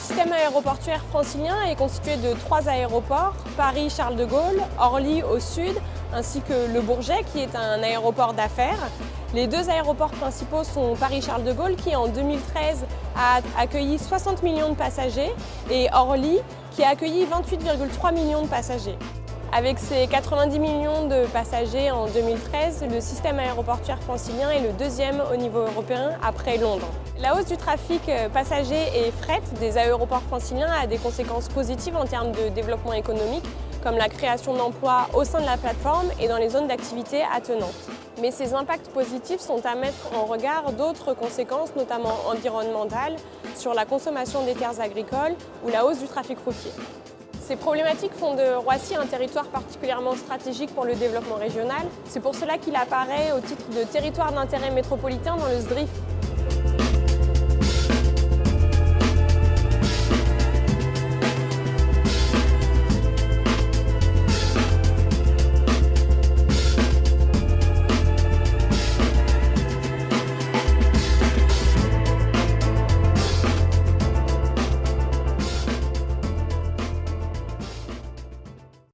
système aéroportuaire francilien est constitué de trois aéroports, Paris-Charles de Gaulle, Orly au sud, ainsi que Le Bourget qui est un aéroport d'affaires. Les deux aéroports principaux sont Paris-Charles de Gaulle qui en 2013 a accueilli 60 millions de passagers et Orly qui a accueilli 28,3 millions de passagers. Avec ses 90 millions de passagers en 2013, le système aéroportuaire francilien est le deuxième au niveau européen après Londres. La hausse du trafic euh, passager et fret des aéroports franciliens a des conséquences positives en termes de développement économique, comme la création d'emplois au sein de la plateforme et dans les zones d'activité attenantes. Mais ces impacts positifs sont à mettre en regard d'autres conséquences, notamment environnementales, sur la consommation des terres agricoles ou la hausse du trafic routier. Ces problématiques font de Roissy un territoire particulièrement stratégique pour le développement régional. C'est pour cela qu'il apparaît au titre de territoire d'intérêt métropolitain dans le SDRIF.